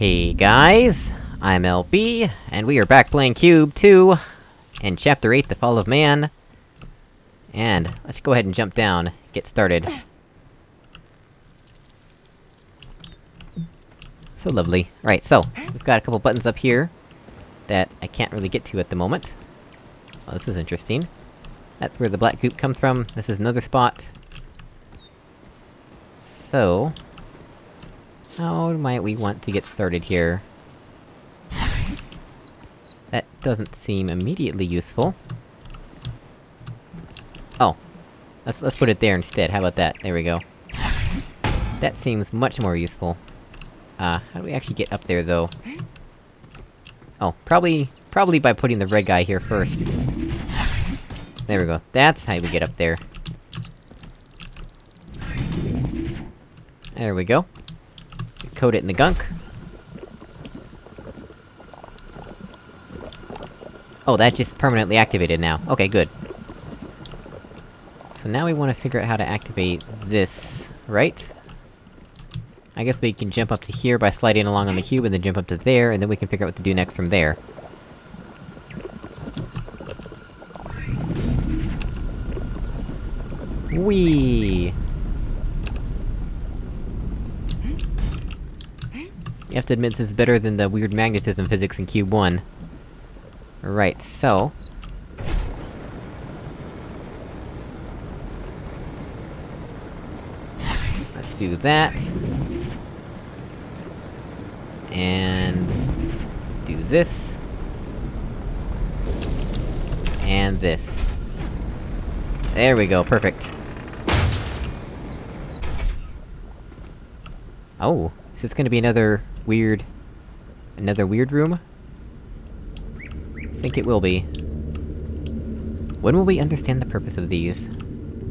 Hey guys, I'm LB, and we are back playing Cube 2, in Chapter 8, The Fall of Man. And, let's go ahead and jump down, get started. So lovely. Right, so, we've got a couple buttons up here, that I can't really get to at the moment. Oh, this is interesting. That's where the black goop comes from, this is another spot. So... How might we want to get started here? That doesn't seem immediately useful. Oh. Let's- let's put it there instead, how about that? There we go. That seems much more useful. Uh, how do we actually get up there, though? Oh, probably- probably by putting the red guy here first. There we go, that's how we get up there. There we go. Coat it in the gunk. Oh, that just permanently activated now. Okay, good. So now we wanna figure out how to activate this, right? I guess we can jump up to here by sliding along on the cube, and then jump up to there, and then we can figure out what to do next from there. Whee! You have to admit this is better than the weird magnetism physics in Cube 1. Right, so... Let's do that. And... do this. And this. There we go, perfect. Oh, is this gonna be another weird... Another weird room? I think it will be. When will we understand the purpose of these?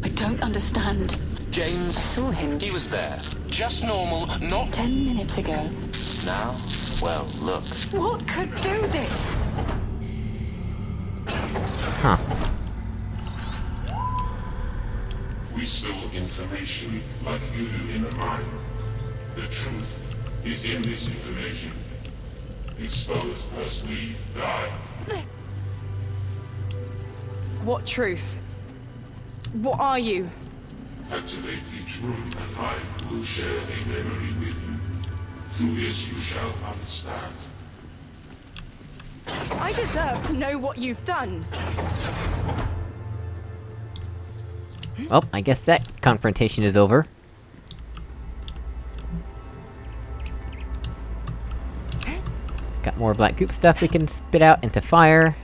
I don't understand. James... I James, saw him he was there. Just normal, not ten minutes ago. now. Well, look. What could do this? Huh. We store information like you do in a mine. The truth is in this information. Exposed as we die. What truth? What are you? Activate each room and I will share a memory with you. Through this you shall understand. I deserve to know what you've done. Well, I guess that confrontation is over. Got more black goop stuff we can spit out into fire.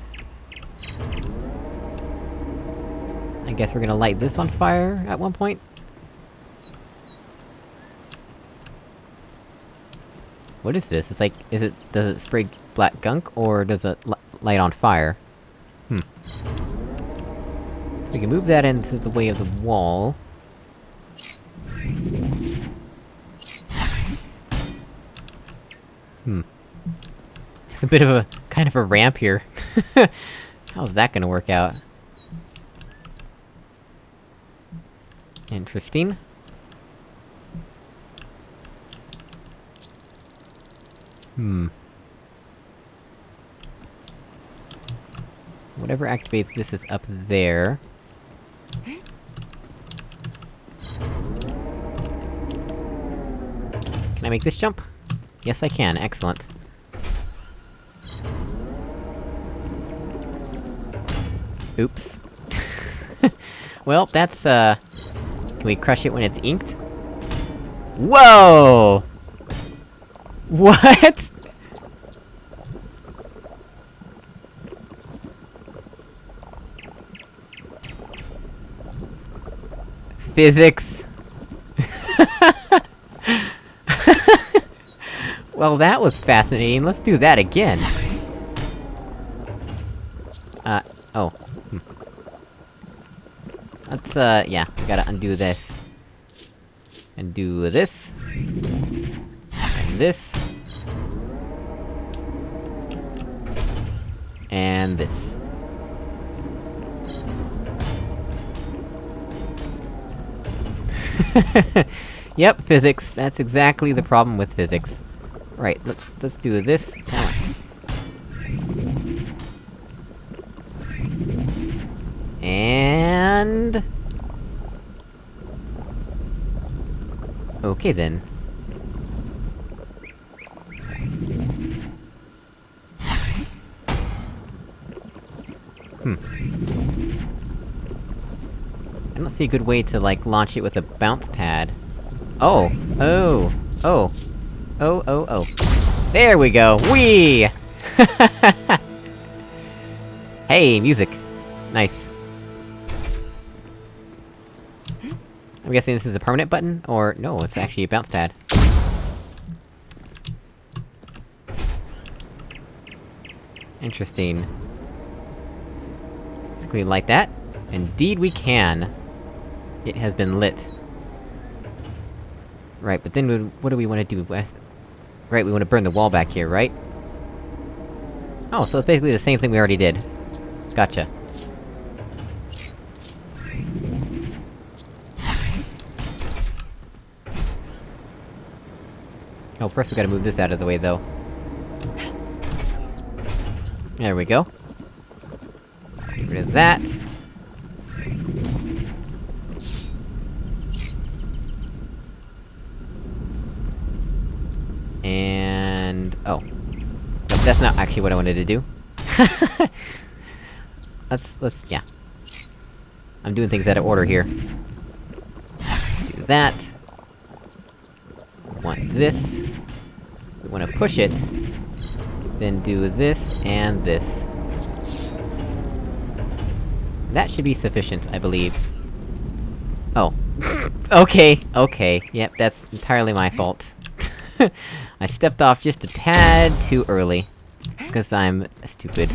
I guess we're gonna light this on fire at one point? What is this? It's like, is it- does it spray black gunk, or does it li- light on fire? Hmm. So we can move that into the way of the wall. A bit of a- kind of a ramp here. How's that gonna work out? Interesting. Hmm. Whatever activates this is up there. Can I make this jump? Yes, I can, excellent. Oops. well, that's, uh... Can we crush it when it's inked? Whoa! What? Physics. well, that was fascinating. Let's do that again. Uh, oh. Hmm. Uh, yeah, we gotta undo this. And do this. And this. And this. yep, physics. That's exactly the problem with physics. Right, let's- let's do this. And... Okay then. Hmm. I don't see a good way to, like, launch it with a bounce pad. Oh! Oh! Oh! Oh, oh, oh. There we go! Whee! hey, music! Nice. I'm guessing this is a permanent button? Or, no, it's actually a bounce pad. Interesting. Can we light that? Indeed we can! It has been lit. Right, but then what do we wanna do with... Right, we wanna burn the wall back here, right? Oh, so it's basically the same thing we already did. Gotcha. Oh, first we gotta move this out of the way, though. There we go. Get rid of that. And... oh. That's not actually what I wanted to do. let's- let's- yeah. I'm doing things out of order here. Do that. Want this. We wanna push it. Then do this, and this. That should be sufficient, I believe. Oh. okay, okay, yep, that's entirely my fault. I stepped off just a tad too early. Because I'm stupid.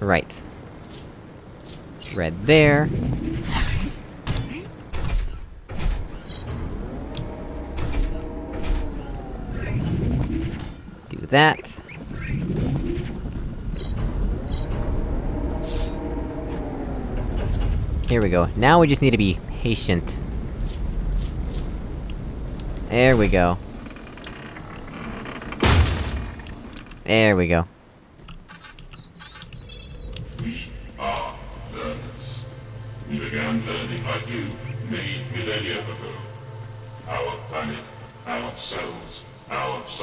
Right. Red there. That. Here we go. Now we just need to be patient. There we go. There we go.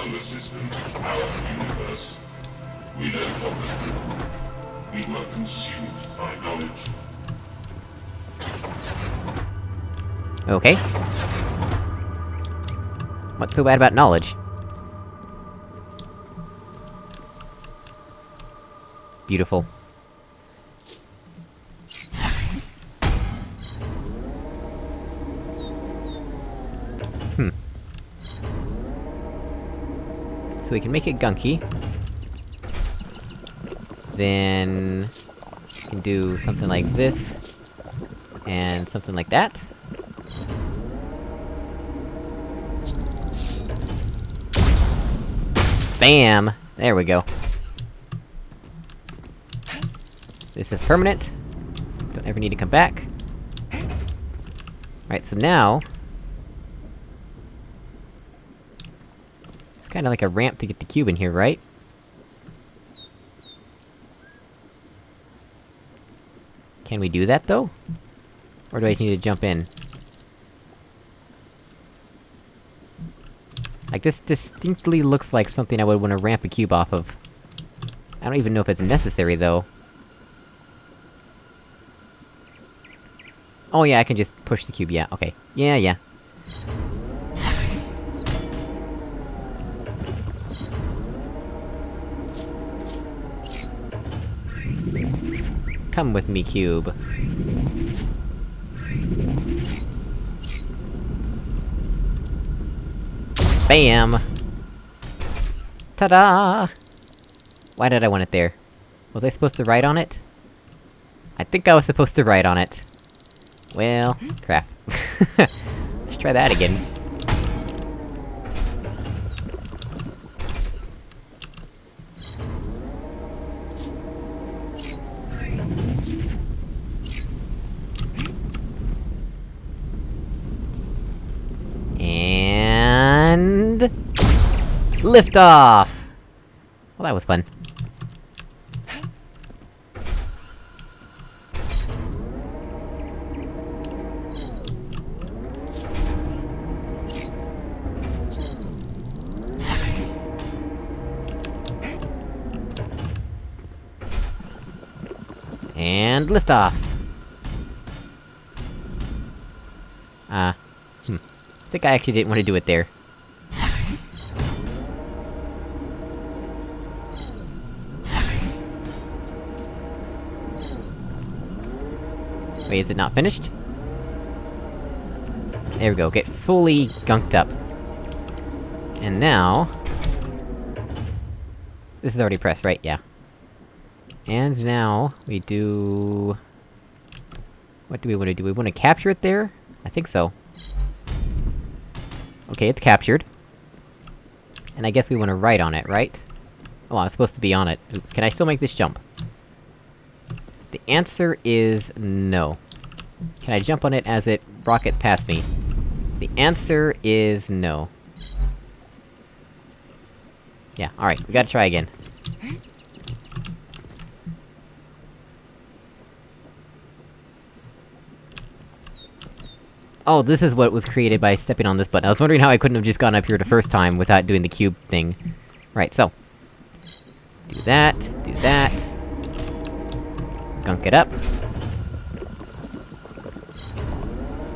Solar system, our universe. We of them. We were consumed by knowledge. Okay. What's so bad about knowledge? Beautiful. So we can make it gunky. Then... We can do something like this. And something like that. Bam! There we go. This is permanent. Don't ever need to come back. Right, so now... kinda like a ramp to get the cube in here, right? Can we do that, though? Or do I need to jump in? Like, this distinctly looks like something I would wanna ramp a cube off of. I don't even know if it's necessary, though. Oh yeah, I can just push the cube, yeah, okay. Yeah, yeah. Come with me, cube. Bam! Ta-da! Why did I want it there? Was I supposed to write on it? I think I was supposed to write on it. Well, crap. Let's try that again. Lift off! Well, that was fun. And liftoff! Uh... Hmm. I think I actually didn't want to do it there. Wait, is it not finished? There we go, get fully gunked up. And now... This is already pressed, right? Yeah. And now, we do... What do we wanna do? We wanna capture it there? I think so. Okay, it's captured. And I guess we wanna write on it, right? Oh, I'm supposed to be on it. Oops, can I still make this jump? Answer is no. Can I jump on it as it rockets past me? The answer is no. Yeah, alright, we gotta try again. Oh, this is what was created by stepping on this button. I was wondering how I couldn't have just gone up here the first time without doing the cube thing. Right, so. Do that, do that. Gunk it up.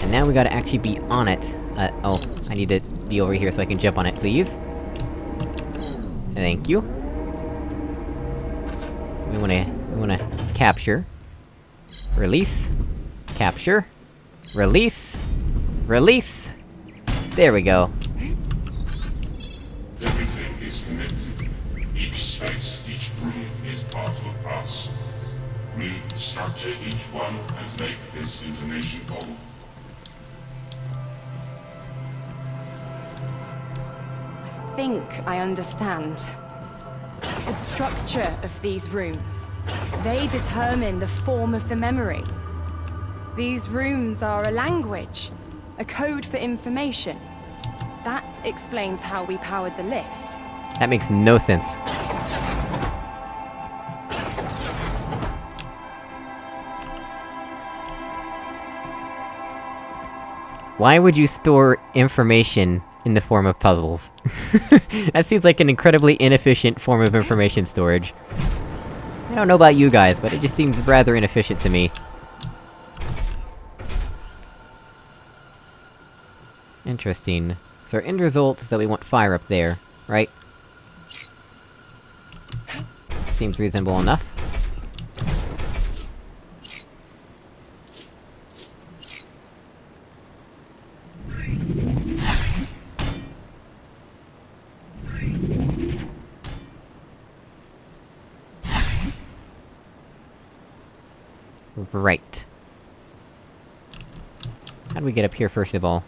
And now we gotta actually be on it. Uh, oh, I need to be over here so I can jump on it, please. Thank you. We wanna... we wanna capture. Release. Capture. Release. Release! There we go. Structure each one and make this information whole. I think I understand. The structure of these rooms. They determine the form of the memory. These rooms are a language, a code for information. That explains how we powered the lift. That makes no sense. Why would you store information in the form of puzzles? that seems like an incredibly inefficient form of information storage. I don't know about you guys, but it just seems rather inefficient to me. Interesting. So our end result is that we want fire up there, right? Seems reasonable enough. Right. How do we get up here, first of all?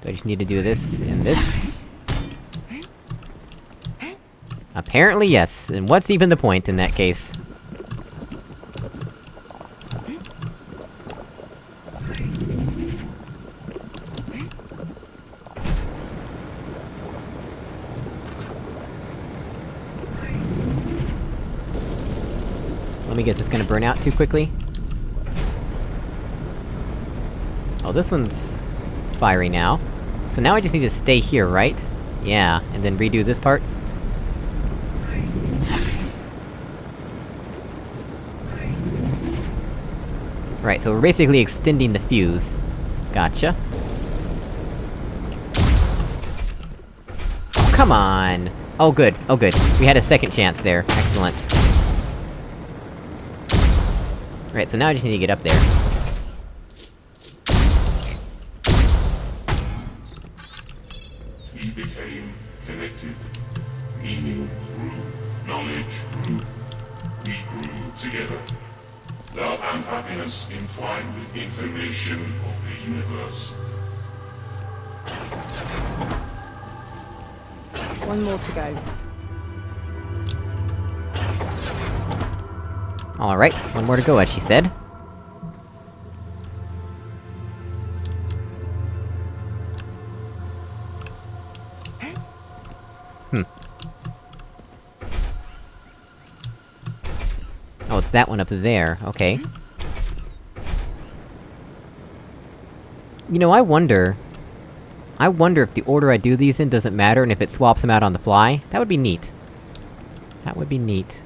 Do I just need to do this and this? Apparently yes, and what's even the point in that case? Guess, it's gonna burn out too quickly? Oh, this one's... fiery now. So now I just need to stay here, right? Yeah, and then redo this part? Right, so we're basically extending the fuse. Gotcha. Come on! Oh good, oh good. We had a second chance there. Excellent. Right, so now I just need to get up there. We became connected. Meaning grew. Knowledge grew. We grew together. Love and happiness entwined with information of the universe. One more to go. Alright, one more to go, as she said. Hmm. Oh, it's that one up there, okay. You know, I wonder... I wonder if the order I do these in doesn't matter, and if it swaps them out on the fly? That would be neat. That would be neat.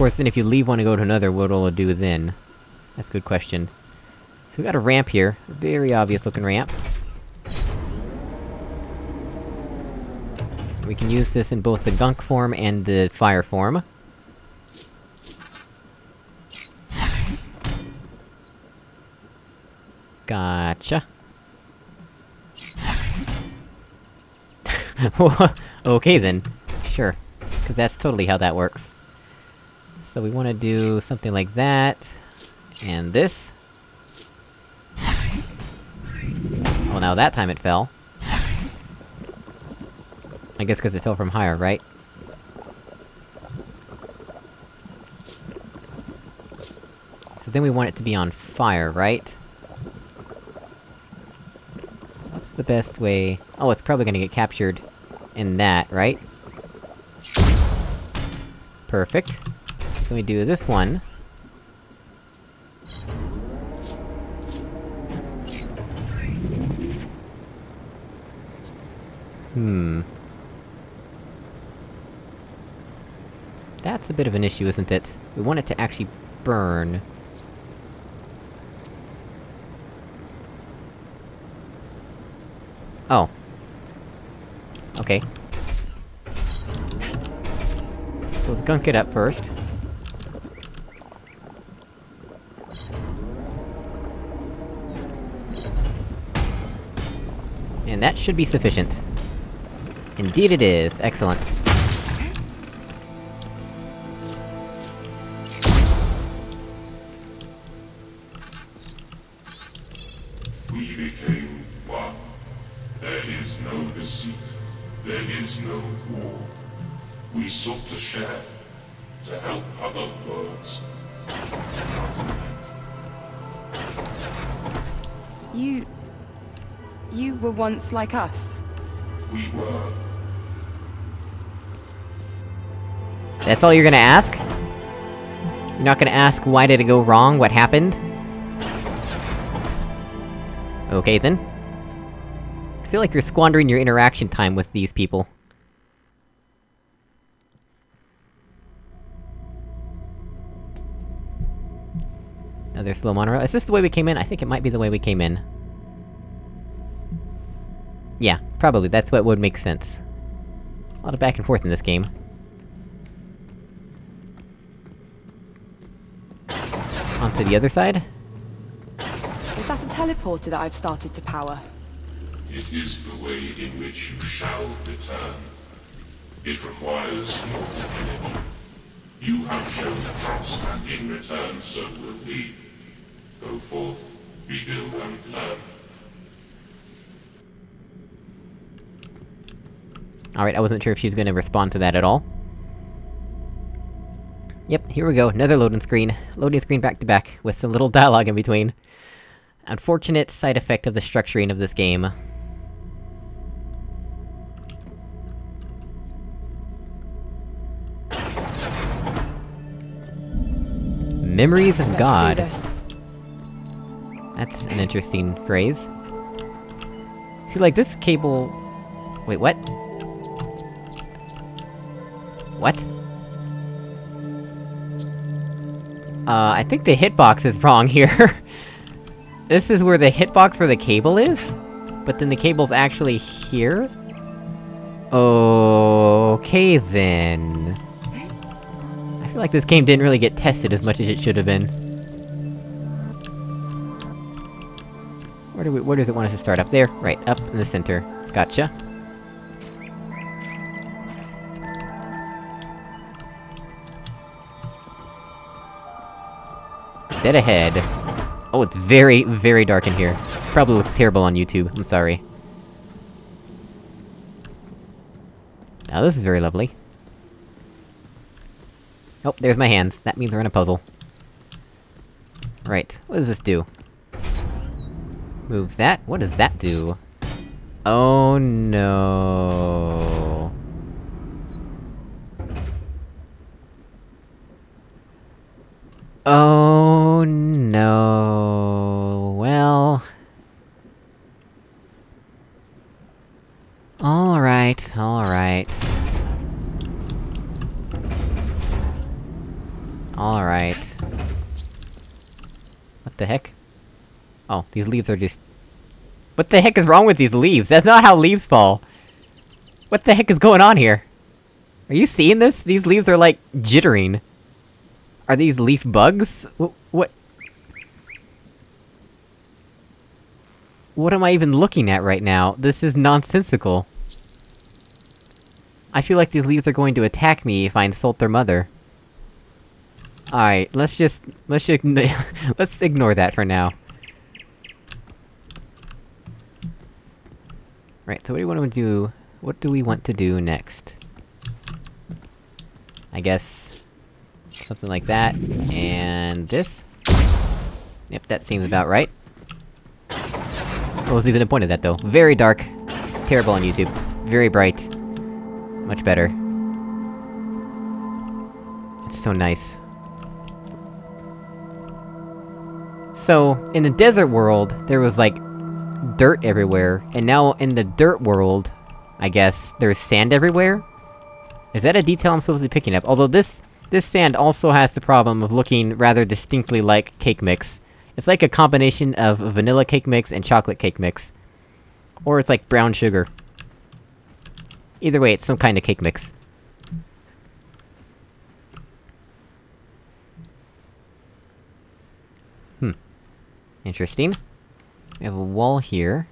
Course, then if you leave one and go to another, what will it do then? That's a good question. So we got a ramp here. A very obvious looking ramp. We can use this in both the gunk form and the fire form. Gotcha. okay then. Sure. Cause that's totally how that works. So we wanna do something like that... And this. Well now that time it fell. I guess cause it fell from higher, right? So then we want it to be on fire, right? What's the best way... Oh, it's probably gonna get captured in that, right? Perfect. So we do this one. Hmm... That's a bit of an issue, isn't it? We want it to actually burn. Oh. Okay. So let's gunk it up first. And that should be sufficient. Indeed it is, excellent. Were once like us. We were. That's all you're gonna ask? You're not gonna ask why did it go wrong, what happened? Okay then. I feel like you're squandering your interaction time with these people. Another slow monorail. Is this the way we came in? I think it might be the way we came in. Yeah, probably, that's what would make sense. A lot of back and forth in this game. Onto the other side? Is that a teleporter that I've started to power? It is the way in which you shall return. It requires your energy. You have shown trust, and in return so will we. Go forth, rebuild and learn. Alright, I wasn't sure if she was gonna respond to that at all. Yep, here we go, another loading screen. Loading screen back to back, with some little dialogue in between. Unfortunate side effect of the structuring of this game. Memories of Let's God. That's an interesting phrase. See, like, this cable... Wait, what? What? Uh, I think the hitbox is wrong here. this is where the hitbox for the cable is? But then the cable's actually here? Okay then... I feel like this game didn't really get tested as much as it should have been. Where do we- where does it want us to start? Up there? Right, up in the center. Gotcha. Dead ahead. Oh, it's very, very dark in here. Probably looks terrible on YouTube, I'm sorry. Now this is very lovely. Oh, there's my hands. That means we're in a puzzle. Right, what does this do? Moves that? What does that do? Oh no... Oh no... Well... Alright, alright. Alright. What the heck? Oh, these leaves are just... What the heck is wrong with these leaves? That's not how leaves fall! What the heck is going on here? Are you seeing this? These leaves are like, jittering. Are these leaf bugs? Wh- what? What am I even looking at right now? This is nonsensical. I feel like these leaves are going to attack me if I insult their mother. Alright, let's just... let's just... let's ignore that for now. Right, so what do we want to do... what do we want to do next? I guess... something like that, and this? Yep, that seems about right. What was even the point of that, though? Very dark. Terrible on YouTube. Very bright. Much better. It's so nice. So, in the desert world, there was like... dirt everywhere, and now in the dirt world, I guess, there's sand everywhere? Is that a detail I'm supposed to be picking up? Although this... this sand also has the problem of looking rather distinctly like cake mix. It's like a combination of vanilla cake mix and chocolate cake mix. Or it's like brown sugar. Either way, it's some kind of cake mix. Hmm. Interesting. We have a wall here.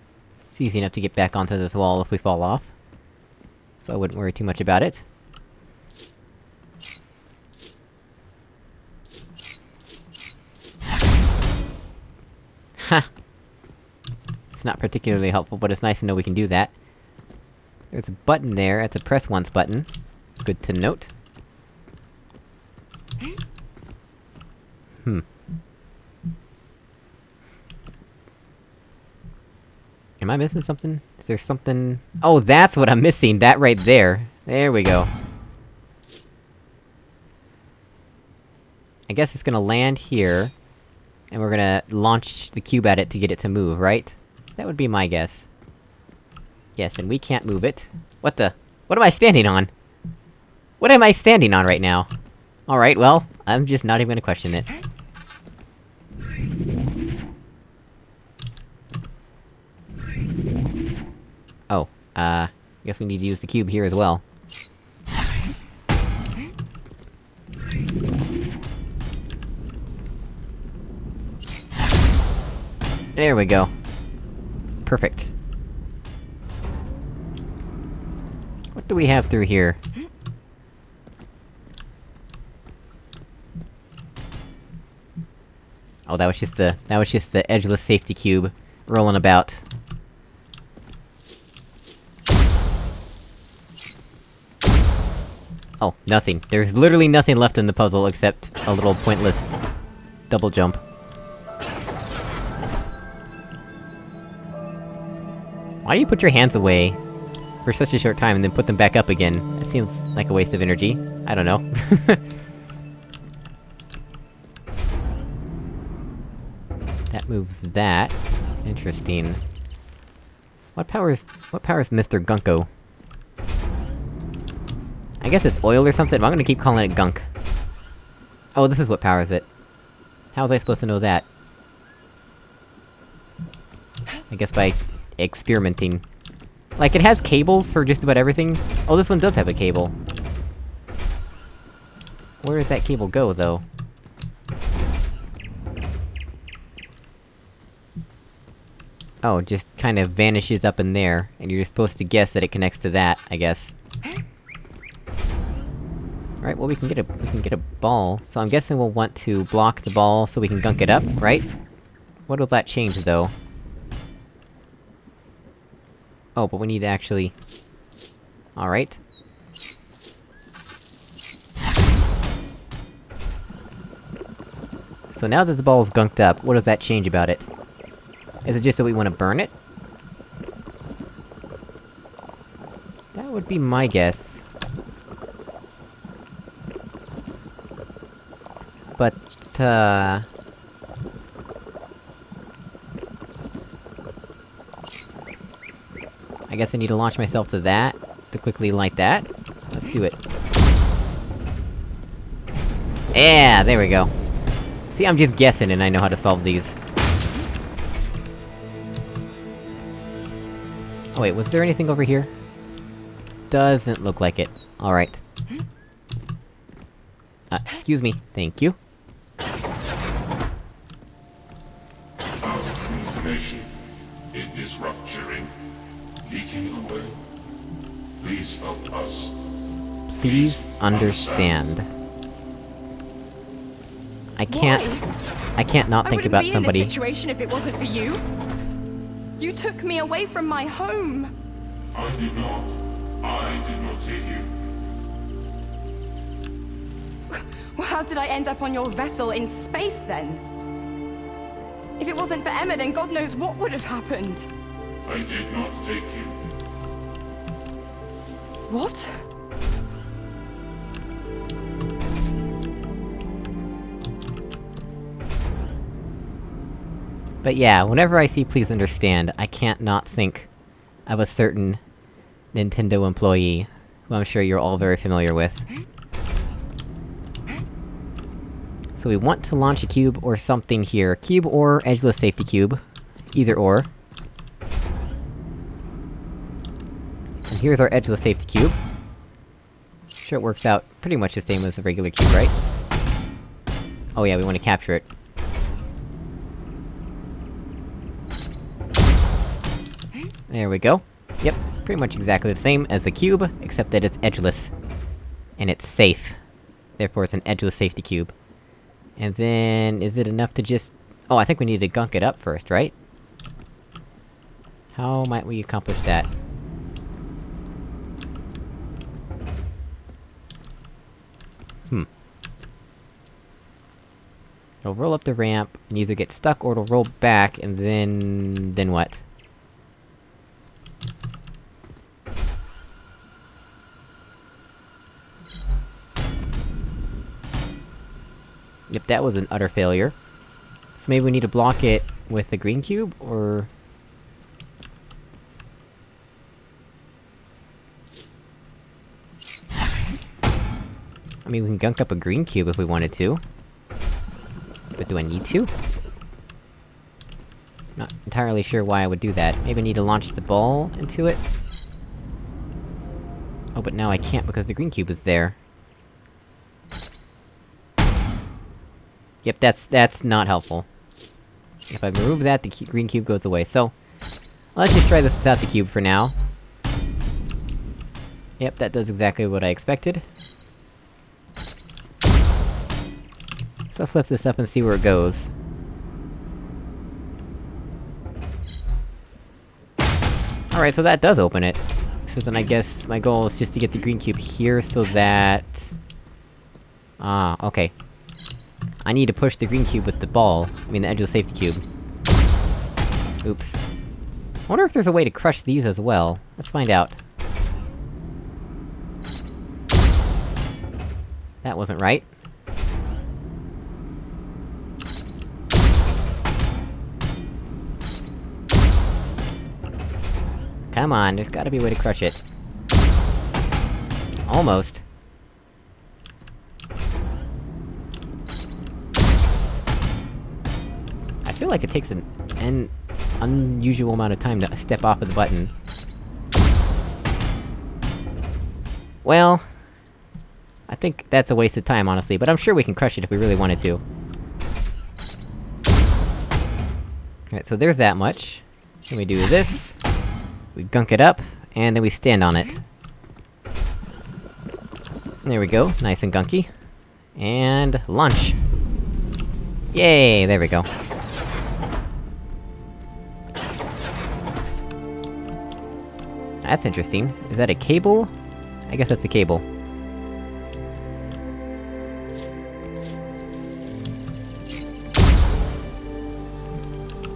It's easy enough to get back onto this wall if we fall off. So I wouldn't worry too much about it. Ha! It's not particularly helpful, but it's nice to know we can do that. There's a button there, it's a press once button. Good to note. Hmm. Am I missing something? Is there something- Oh, that's what I'm missing! That right there! There we go. I guess it's gonna land here, and we're gonna launch the cube at it to get it to move, right? That would be my guess. Yes, and we can't move it. What the- What am I standing on? What am I standing on right now? Alright, well, I'm just not even gonna question it. Uh... Guess we need to use the cube here as well. There we go. Perfect. What do we have through here? Oh, that was just the- that was just the edgeless safety cube, rolling about. Oh, nothing. There's literally nothing left in the puzzle except a little pointless... double jump. Why do you put your hands away for such a short time and then put them back up again? That seems like a waste of energy. I don't know. that moves that. Interesting. What powers- what powers Mr. Gunko? I guess it's oil or something, but I'm gonna keep calling it gunk. Oh, this is what powers it. How was I supposed to know that? I guess by... experimenting. Like, it has cables for just about everything. Oh, this one does have a cable. Where does that cable go, though? Oh, just kind of vanishes up in there, and you're supposed to guess that it connects to that, I guess. Right, well we can get a- we can get a ball, so I'm guessing we'll want to block the ball so we can gunk it up, right? What will that change, though? Oh, but we need to actually... Alright. So now that the ball is gunked up, what does that change about it? Is it just that we want to burn it? That would be my guess. But, uh... I guess I need to launch myself to that, to quickly light that. Let's do it. Yeah, there we go. See, I'm just guessing and I know how to solve these. Oh wait, was there anything over here? Doesn't look like it. Alright. Uh, excuse me. Thank you. Information. It is rupturing. Leaking away. Please help us. Please understand. I can't... I can't not I think wouldn't about be somebody- in this situation if it wasn't for you. You took me away from my home. I did not. I did not take you. Well, how did I end up on your vessel in space then? If it wasn't for Emma, then God knows what would have happened. I did not take you. What? But yeah, whenever I see Please Understand, I can't not think of a certain Nintendo employee, who I'm sure you're all very familiar with. So we want to launch a cube or something here. Cube or edgeless safety cube. Either or. And here's our edgeless safety cube. Sure it works out pretty much the same as a regular cube, right? Oh yeah, we want to capture it. There we go. Yep, pretty much exactly the same as the cube, except that it's edgeless. And it's safe. Therefore it's an edgeless safety cube. And then, is it enough to just... Oh, I think we need to gunk it up first, right? How might we accomplish that? Hmm. It'll roll up the ramp, and either get stuck or it'll roll back, and then... then what? Yep, that was an utter failure. So maybe we need to block it with the green cube, or... I mean, we can gunk up a green cube if we wanted to. But do I need to? Not entirely sure why I would do that. Maybe I need to launch the ball into it? Oh, but now I can't because the green cube is there. Yep, that's- that's not helpful. If I remove that, the cu green cube goes away, so... Let's just try this without the cube for now. Yep, that does exactly what I expected. So let's lift this up and see where it goes. Alright, so that does open it. So then I guess my goal is just to get the green cube here so that... Ah, okay. I need to push the green cube with the ball. I mean the edge of the safety cube. Oops. I wonder if there's a way to crush these as well. Let's find out. That wasn't right. Come on, there's gotta be a way to crush it. Almost. Feel like it takes an, an unusual amount of time to step off of the button. Well... I think that's a waste of time, honestly, but I'm sure we can crush it if we really wanted to. Alright, so there's that much. Then we do this. We gunk it up, and then we stand on it. There we go, nice and gunky. And... launch! Yay, there we go. That's interesting. Is that a cable? I guess that's a cable.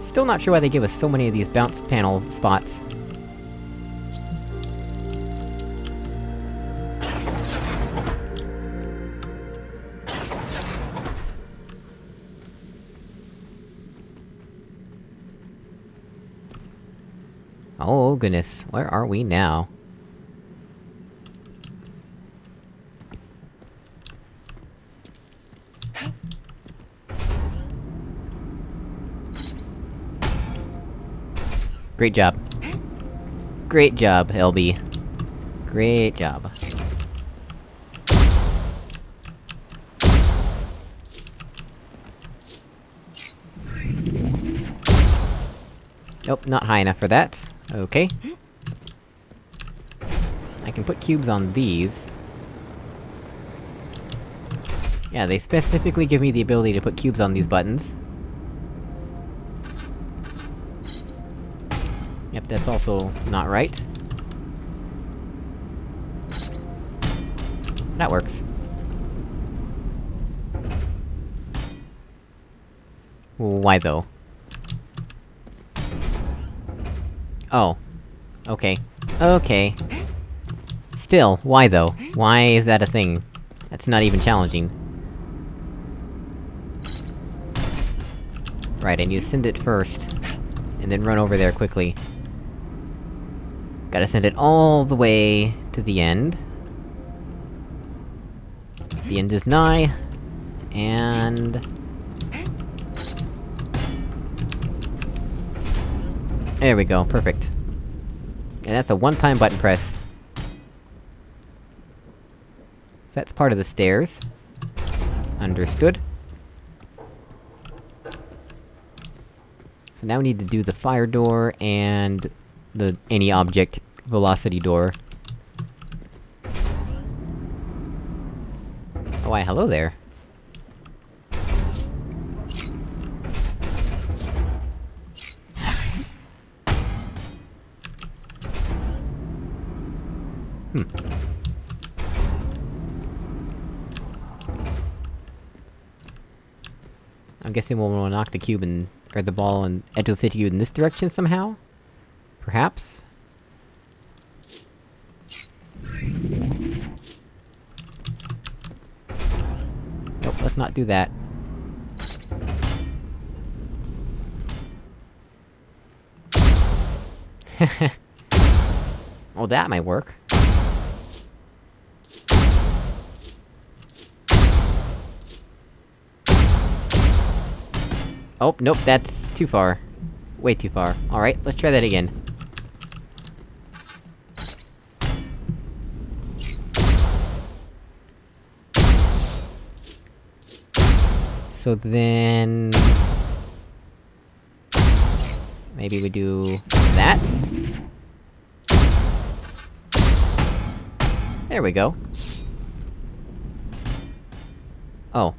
Still not sure why they give us so many of these bounce panel spots. Oh goodness, where are we now? Great job. Great job, LB. Great job. Nope, not high enough for that. Okay. I can put cubes on these. Yeah, they specifically give me the ability to put cubes on these buttons. Yep, that's also not right. That works. Why though? Oh. Okay. Okay. Still, why though? Why is that a thing? That's not even challenging. Right, need to send it first. And then run over there quickly. Gotta send it all the way to the end. The end is nigh. And... There we go, perfect. And that's a one-time button press. That's part of the stairs. Understood. So now we need to do the fire door, and... the any object velocity door. Oh, why, hello there. Hmm. I'm guessing we'll knock the cube and- or the ball and edge of the city in this direction somehow? Perhaps? Nope, let's not do that. well, that might work. Oh, nope, that's too far. Way too far. Alright, let's try that again. So then... Maybe we do... that? There we go. Oh.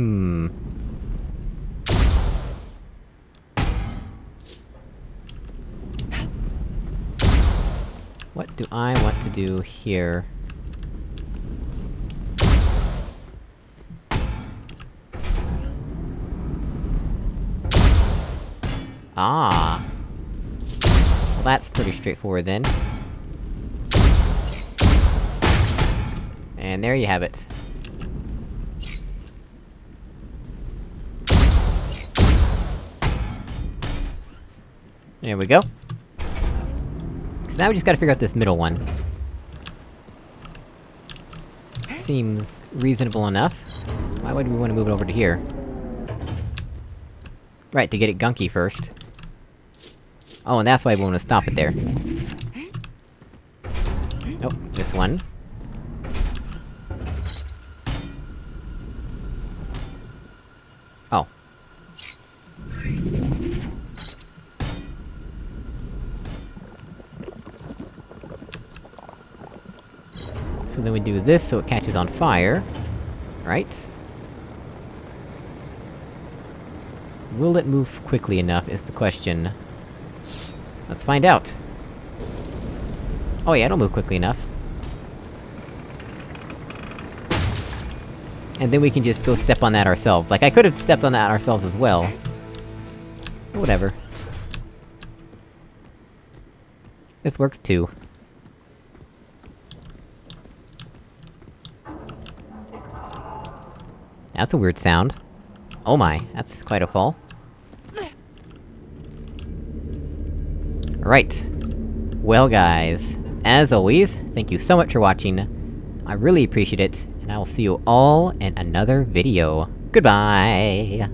Hmm... What do I want to do here? Ah! Well, that's pretty straightforward then. And there you have it. There we go. So now we just gotta figure out this middle one. Seems reasonable enough. Why would we want to move it over to here? Right, to get it gunky first. Oh, and that's why we want to stop it there. Nope, this one. Oh. So then we do this so it catches on fire. Right? Will it move quickly enough, is the question. Let's find out. Oh yeah, it'll move quickly enough. And then we can just go step on that ourselves. Like, I could've stepped on that ourselves as well. Whatever. This works too. That's a weird sound. Oh my, that's quite a fall. Right. Well guys, as always, thank you so much for watching. I really appreciate it, and I will see you all in another video. Goodbye!